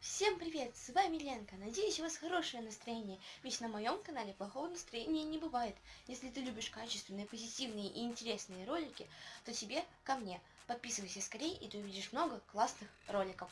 Всем привет, с вами Ленка. Надеюсь, у вас хорошее настроение, ведь на моем канале плохого настроения не бывает. Если ты любишь качественные, позитивные и интересные ролики, то тебе ко мне. Подписывайся скорее, и ты увидишь много классных роликов.